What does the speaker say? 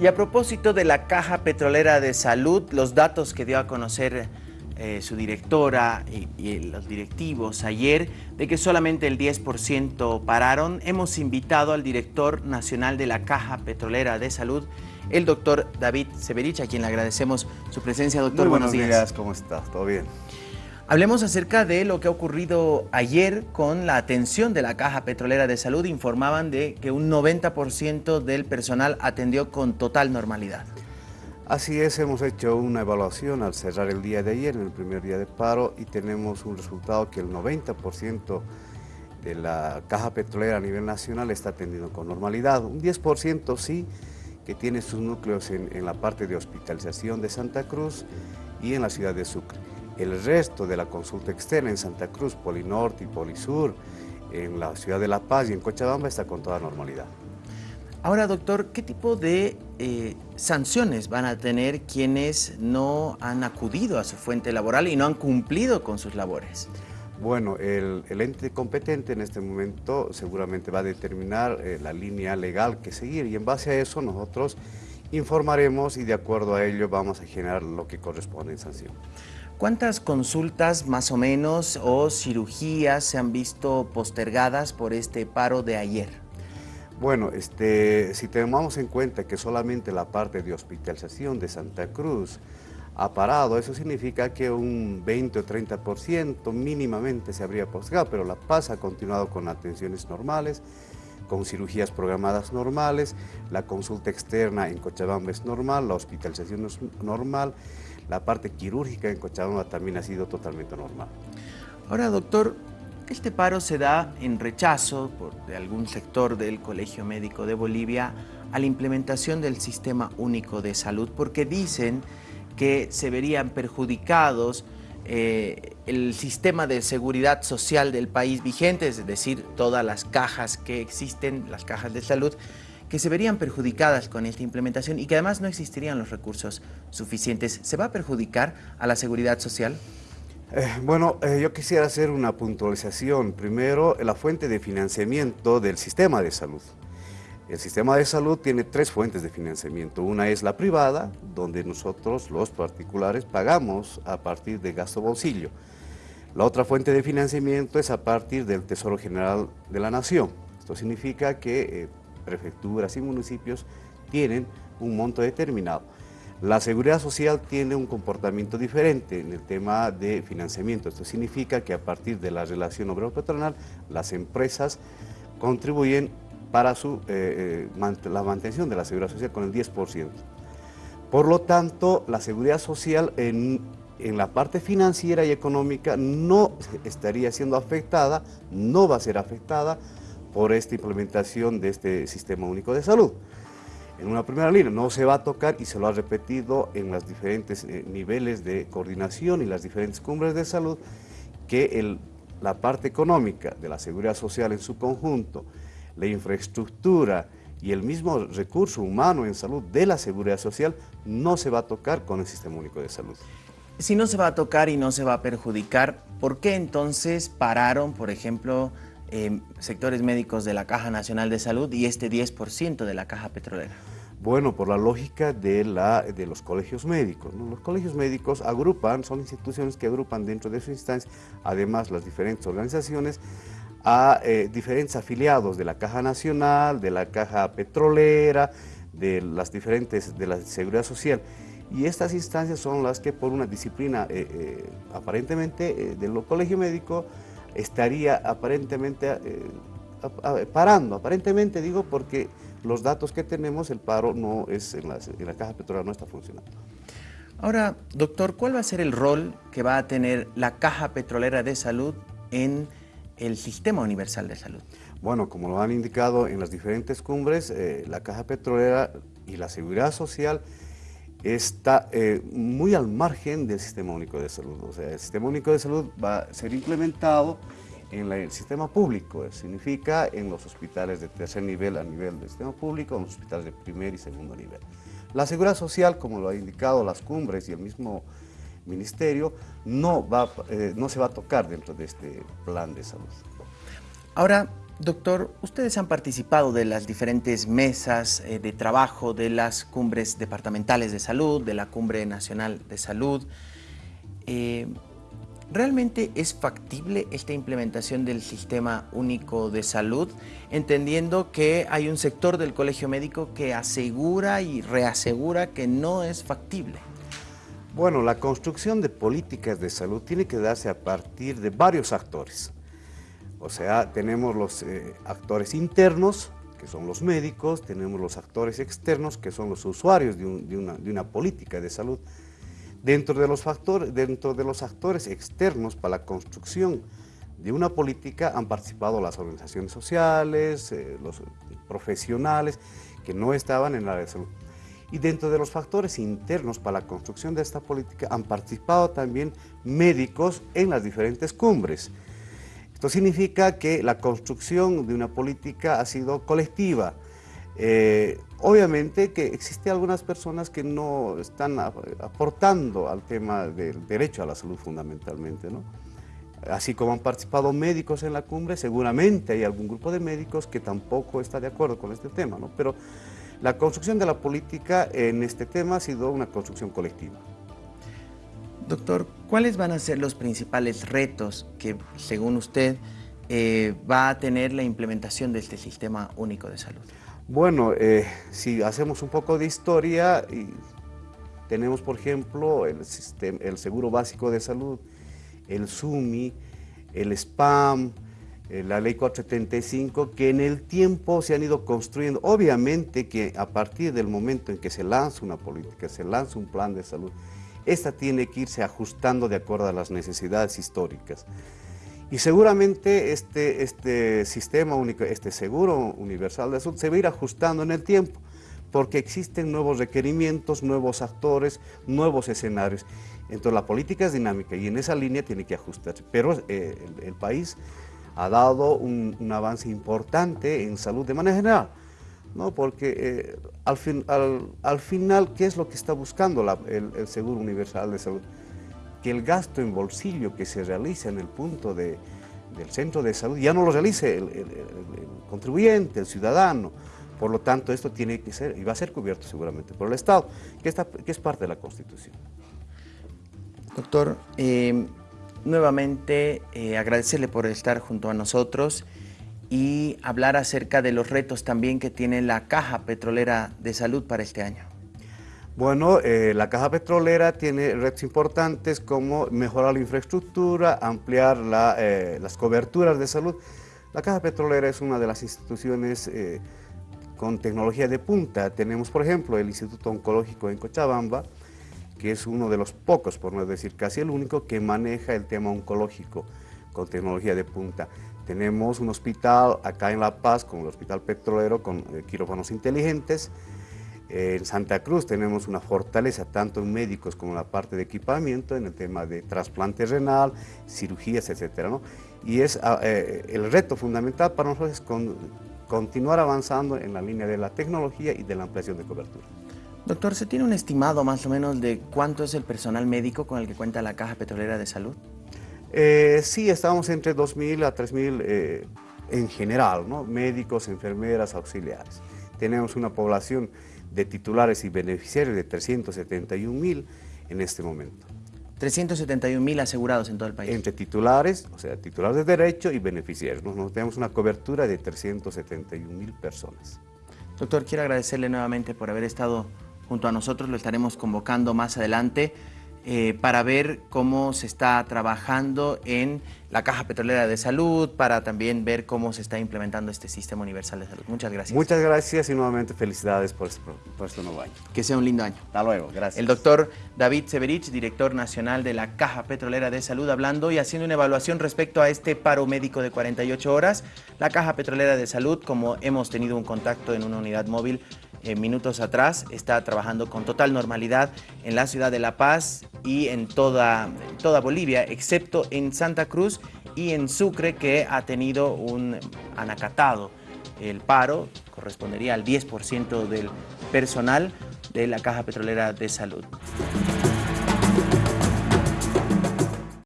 Y a propósito de la Caja Petrolera de Salud, los datos que dio a conocer eh, su directora y, y, los directivos ayer de que solamente el 10% pararon, hemos invitado al director nacional de la Caja Petrolera de Salud, el doctor David Severich, a quien le agradecemos su presencia. Doctor, Muy buenos, buenos días. ¿Cómo estás? ¿Todo bien? Hablemos acerca de lo que ha ocurrido ayer con la atención de la Caja Petrolera de Salud. Informaban de que un 90% del personal atendió con total normalidad. Así es, hemos hecho una evaluación al cerrar el día de ayer, en el primer día de paro, y tenemos un resultado que el 90% de la caja petrolera a nivel nacional está atendiendo con normalidad. Un 10% sí, que tiene sus núcleos en, en la parte de hospitalización de Santa Cruz y en la ciudad de Sucre. El resto de la consulta externa en Santa Cruz, Polinorte y Polisur, en la ciudad de La Paz y en Cochabamba está con toda normalidad. Ahora, doctor, ¿qué tipo de eh, sanciones van a tener quienes no han acudido a su fuente laboral y no han cumplido con sus labores? Bueno, el, el ente competente en este momento seguramente va a determinar eh, la línea legal que seguir y en base a eso nosotros informaremos y de acuerdo a ello vamos a generar lo que corresponde en sanción. ¿Cuántas consultas más o menos o cirugías se han visto postergadas por este paro de ayer? Bueno, este, si tenemos en cuenta que solamente la parte de hospitalización de Santa Cruz ha parado, eso significa que un 20 o 30% mínimamente se habría postergado, pero La Paz ha continuado con atenciones normales, con cirugías programadas normales, la consulta externa en Cochabamba es normal, la hospitalización es normal, la parte quirúrgica en Cochabamba también ha sido totalmente normal. Ahora, doctor, este paro se da en rechazo por, de algún sector del Colegio Médico de Bolivia a la implementación del Sistema Único de Salud porque dicen que se verían perjudicados eh, el sistema de seguridad social del país vigente, es decir, todas las cajas que existen, las cajas de salud, que se verían perjudicadas con esta implementación y que además no existirían los recursos suficientes. ¿Se va a perjudicar a la seguridad social? Eh, bueno, eh, yo quisiera hacer una puntualización. Primero, la fuente de financiamiento del sistema de salud. El sistema de salud tiene tres fuentes de financiamiento. Una es la privada, donde nosotros, los particulares, pagamos a partir de gasto bolsillo. La otra fuente de financiamiento es a partir del Tesoro General de la Nación. Esto significa que eh, prefecturas y municipios tienen un monto determinado. La seguridad social tiene un comportamiento diferente en el tema de financiamiento. Esto significa que a partir de la relación obrero-patronal, las empresas contribuyen para su, eh, eh, la mantención de la seguridad social con el 10%. Por lo tanto, la seguridad social en, en la parte financiera y económica no estaría siendo afectada, no va a ser afectada por esta implementación de este Sistema Único de Salud. En una primera línea no se va a tocar y se lo ha repetido en los diferentes eh, niveles de coordinación y las diferentes cumbres de salud que el, la parte económica de la seguridad social en su conjunto, la infraestructura y el mismo recurso humano en salud de la seguridad social no se va a tocar con el Sistema Único de Salud. Si no se va a tocar y no se va a perjudicar, ¿por qué entonces pararon, por ejemplo, eh, sectores médicos de la Caja Nacional de Salud y este 10% de la Caja Petrolera? Bueno, por la lógica de, la, de los colegios médicos. ¿no? Los colegios médicos agrupan, son instituciones que agrupan dentro de su instancia, además las diferentes organizaciones, a eh, diferentes afiliados de la Caja Nacional, de la Caja Petrolera, de las diferentes, de la Seguridad Social. Y estas instancias son las que por una disciplina eh, eh, aparentemente del colegio médico estaría aparentemente parando, aparentemente digo porque los datos que tenemos, el paro no es en la, en la caja petrolera no está funcionando. Ahora, doctor, ¿cuál va a ser el rol que va a tener la Caja Petrolera de Salud en el Sistema Universal de Salud? Bueno, como lo han indicado en las diferentes cumbres, eh, la Caja Petrolera y la Seguridad Social está eh, muy al margen del Sistema Único de Salud. O sea, el Sistema Único de Salud va a ser implementado en el sistema público, significa en los hospitales de tercer nivel a nivel del sistema público, en los hospitales de primer y segundo nivel. La seguridad social, como lo ha indicado las cumbres y el mismo ministerio, no, va, eh, no se va a tocar dentro de este plan de salud. Ahora, Doctor, ustedes han participado de las diferentes mesas eh, de trabajo de las cumbres departamentales de salud, de la Cumbre Nacional de Salud. Eh, ¿Realmente es factible esta implementación del Sistema Único de Salud, entendiendo que hay un sector del colegio médico que asegura y reasegura que no es factible? Bueno, la construcción de políticas de salud tiene que darse a partir de varios actores. O sea, tenemos los eh, actores internos, que son los médicos, tenemos los actores externos, que son los usuarios de, una, política de salud. Dentro de, los factores, dentro de los actores externos para la construcción de una política han participado las organizaciones sociales, eh, los profesionales que no estaban en la área de salud. Y dentro de los factores internos para la construcción de esta política han participado también médicos en las diferentes cumbres. Esto significa que la construcción de una política ha sido colectiva. Eh, obviamente que existen algunas personas que no están aportando al tema del derecho a la salud fundamentalmente, ¿no? Así como han participado médicos en la cumbre, seguramente hay algún grupo de médicos que tampoco está de acuerdo con este tema, ¿no? Pero la construcción de la política en este tema ha sido una construcción colectiva. Doctor, ¿cuáles van a ser los principales retos que, según usted, eh, va a tener la implementación de este Sistema Único de Salud? Bueno, eh, si hacemos un poco de historia, y tenemos, por ejemplo, el, sistema, el Seguro Básico de Salud, el SUMI, el SPAM, la Ley 475, que en el tiempo se han ido construyendo. Obviamente que a partir del momento en que se lanza una política, se lanza un plan de salud, esta tiene que irse ajustando de acuerdo a las necesidades históricas. Y seguramente este, este sistema único, este seguro universal de salud se va a ir ajustando en el tiempo, porque existen nuevos requerimientos, nuevos actores, nuevos escenarios. Entonces la política es dinámica y en esa línea tiene que ajustarse. Pero eh, el, país ha dado un, avance importante en salud de manera general. ¿no? porque eh, al, final, ¿qué es lo que está buscando el, Seguro Universal de Salud? Que el gasto en bolsillo que se realiza en el punto de, del centro de salud ya no lo realice el, contribuyente, el ciudadano. Por lo tanto, esto tiene que ser, y va a ser cubierto seguramente por el Estado, que, está, que es parte de la Constitución. Doctor, eh, nuevamente eh, agradecerle por estar junto a nosotros y hablar acerca de los retos también que tiene la Caja Petrolera de Salud para este año. Bueno, eh, la Caja Petrolera tiene retos importantes como mejorar la infraestructura, ampliar eh, las coberturas de salud. La Caja Petrolera es una de las instituciones con tecnología de punta. Tenemos, por ejemplo, el Instituto Oncológico en Cochabamba, que es uno de los pocos, por no decir casi el único, que maneja el tema oncológico con tecnología de punta. Tenemos un hospital acá en La Paz, como el Hospital Petrolero, con eh, quirófanos inteligentes. en Santa Cruz tenemos una fortaleza tanto en médicos como en la parte de equipamiento, en el tema de trasplante renal, cirugías, etc. Y es ah, eh, el reto fundamental para nosotros es continuar avanzando en la línea de la tecnología y de la ampliación de cobertura. Doctor, ¿se tiene un estimado más o menos de cuánto es el personal médico con el que cuenta la Caja Petrolera de Salud? Eh, sí, estamos entre 2.000 a 3.000 eh, en general, ¿no? médicos, enfermeras, auxiliares. Tenemos una población de titulares y beneficiarios de 371.000 en este momento. 371.000 asegurados en todo el país. Entre titulares, o sea, titulares de derecho y beneficiarios. Nosotros tenemos una cobertura de 371.000 personas. Doctor, quiero agradecerle nuevamente por haber estado junto a nosotros. Lo estaremos convocando más adelante. Eh, para ver cómo se está trabajando en la Caja Petrolera de Salud, para también ver cómo se está implementando este Sistema Universal de Salud. Muchas gracias. Muchas gracias y nuevamente felicidades por este, por este nuevo año. Que sea un lindo año. Hasta luego, gracias. El doctor David Severich, director nacional de la Caja Petrolera de Salud, hablando y haciendo una evaluación respecto a este paro médico de 48 horas. La Caja Petrolera de Salud, como hemos tenido un contacto en una unidad móvil, minutos atrás, está trabajando con total normalidad en la ciudad de La Paz y en toda, toda Bolivia, excepto en Santa Cruz y en Sucre, que ha tenido un anacatado. El paro correspondería al 10% del personal de la Caja Petrolera de Salud.